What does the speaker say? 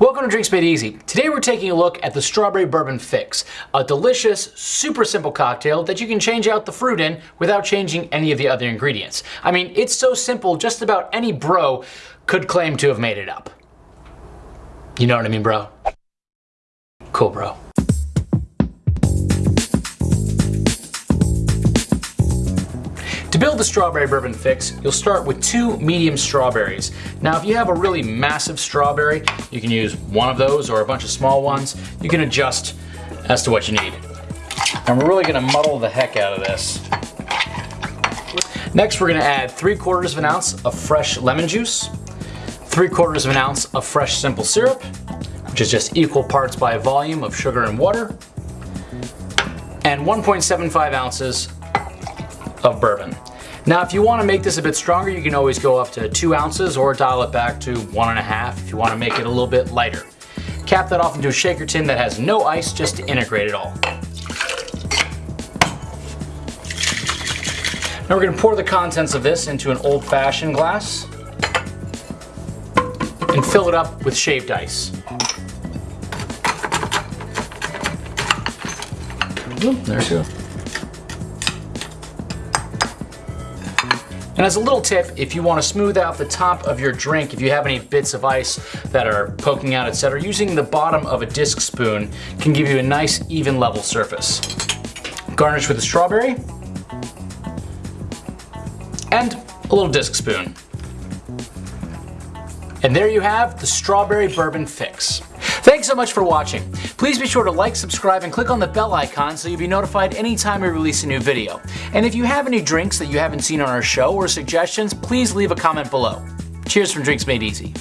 Welcome to Drinks Made Easy. Today we're taking a look at the Strawberry Bourbon Fix, a delicious, super simple cocktail that you can change out the fruit in without changing any of the other ingredients. I mean, it's so simple just about any bro could claim to have made it up. You know what I mean, bro? Cool, bro. To build the strawberry bourbon fix, you'll start with two medium strawberries. Now if you have a really massive strawberry, you can use one of those or a bunch of small ones. You can adjust as to what you need. And we're really gonna muddle the heck out of this. Next we're gonna add three quarters of an ounce of fresh lemon juice, three quarters of an ounce of fresh simple syrup, which is just equal parts by volume of sugar and water, and 1.75 ounces of bourbon. Now if you want to make this a bit stronger you can always go up to 2 ounces or dial it back to 1.5 if you want to make it a little bit lighter. Cap that off into a shaker tin that has no ice just to integrate it all. Now we're going to pour the contents of this into an old-fashioned glass and fill it up with shaved ice. Oop, there we go. And as a little tip, if you want to smooth out the top of your drink, if you have any bits of ice that are poking out, etc., using the bottom of a disc spoon can give you a nice even level surface. Garnish with a strawberry and a little disc spoon. And there you have the Strawberry Bourbon Fix. Thanks so much for watching. Please be sure to like, subscribe, and click on the bell icon so you'll be notified anytime we release a new video. And if you have any drinks that you haven't seen on our show or suggestions, please leave a comment below. Cheers from Drinks Made Easy.